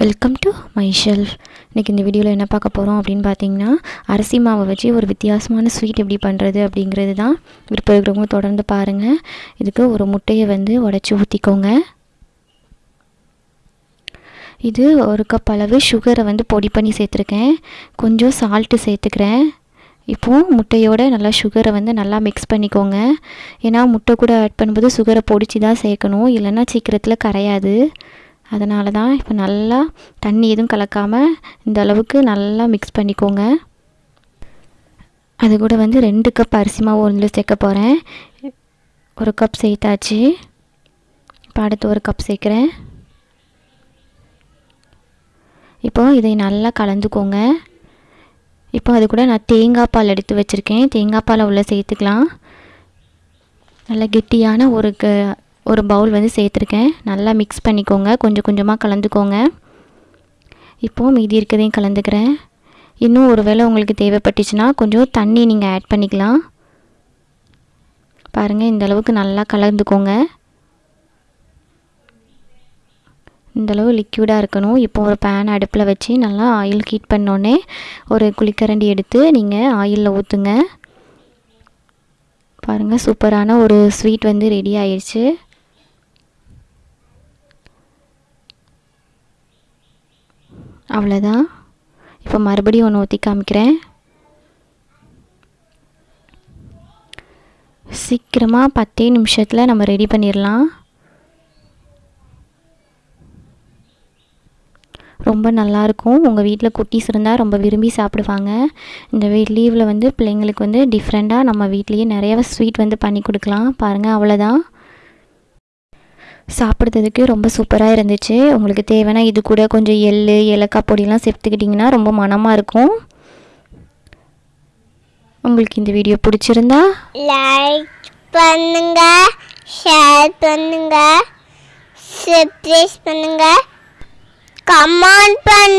Welcome to my shelf இன்றைக்கி இந்த வீடியோவில் என்ன பார்க்க போகிறோம் அப்படின்னு பார்த்தீங்கன்னா அரிசி மாவை வச்சு ஒரு வித்தியாசமான ஸ்வீட் எப்படி பண்ணுறது அப்படிங்கிறது தான் விருப்பம் இருக்கிறவங்க தொடர்ந்து பாருங்கள் இதுக்கு ஒரு முட்டையை வந்து உடச்சி ஊற்றிக்கோங்க இது ஒரு கப் அளவு சுகரை வந்து பொடி பண்ணி சேர்த்துருக்கேன். கொஞ்சம் சால்ட்டு சேர்த்துக்கிறேன். இப்போது முட்டையோட நல்லா சுகரை வந்து நல்லா மிக்ஸ் பண்ணிக்கோங்க. ஏன்னா முட்டை கூட ஆட் பண்ணும்போது சுகரை பொடிச்சு தான் சேர்க்கணும். இல்லைன்னா சீக்கிரத்தில் கரையாது. அதனால தான் இப்போ நல்லா தண்ணி எதுவும் கலக்காமல் இந்த அளவுக்கு நல்லா மிக்ஸ் பண்ணிக்கோங்க. அது கூட வந்து ரெண்டு கப் அரிசி மாவு ஒன்று சேர்க்க போகிறேன் ஒரு கப் சேர்த்தாச்சு. இப்போ அடுத்து ஒரு கப் சேர்க்குறேன். இப்போது இதை நல்லா கலந்துக்கோங்க. இப்போ அது கூட நான் தேங்காய் பால் எடுத்து வச்சுருக்கேன். தேங்காய் பாலை உள்ளே சேர்த்துக்கலாம். நல்ல கெட்டியான ஒரு க ஒரு பவுல் வந்து சேர்த்துருக்கேன். நல்லா மிக்ஸ் பண்ணிக்கோங்க. கொஞ்சம் கொஞ்சமாக கலந்துக்கோங்க. இப்போது மீதி இருக்கிறதையும் கலந்துக்கிறேன். இன்னும் ஒரு வேளை உங்களுக்கு தேவைப்பட்டுச்சுன்னா கொஞ்சம் தண்ணி நீங்கள் ஆட் பண்ணிக்கலாம். பாருங்கள் இந்த அளவுக்கு நல்லா கலந்துக்கோங்க. இந்தளவு லிக்யூடாக இருக்கணும். இப்போ ஒரு பேன் அடுப்பில் வச்சு நல்லா ஆயில் ஹீட் பண்ணோன்னே ஒரு குளிக்கரண்டி எடுத்து நீங்கள் ஆயிலில் ஊற்றுங்க பாருங்கள் சூப்பரான ஒரு ஸ்வீட் வந்து ரெடி ஆயிடுச்சு அவ்வளோதான் இப்போ மறுபடியும் ஒன்று ஊற்றி காமிக்கிறேன். சீக்கிரமாக பத்தே நிமிஷத்தில் நம்ம ரெடி பண்ணிடலாம் ரொம்ப நல்லாயிருக்கும் உங்கள் வீட்டில் குட்டீஸ் இருந்தால் ரொம்ப விரும்பி சாப்பிடுவாங்க. இந்த லீவில் வந்து பிள்ளைங்களுக்கு வந்து டிஃப்ரெண்ட்டாக நம்ம வீட்லேயே நிறைய ஸ்வீட் வந்து பண்ணி கொடுக்கலாம். பாருங்கள் அவ்வளோதான் சாப்பிட்றதுக்கு ரொம்ப சூப்பராக இருந்துச்சு. உங்களுக்கு தேவைன்னா இது கூட கொஞ்சம் எள் ஏலக்காய் பொடியெலாம் சேர்த்துக்கிட்டிங்கன்னா ரொம்ப மனமாக இருக்கும். உங்களுக்கு இந்த வீடியோ பிடிச்சிருந்தா? லைக் பண்ணுங்க ஷேர் பண்ணுங்க சப்ஸ்கிரைப் பண்ணுங்க கமெண்ட் பண்ணுங்க.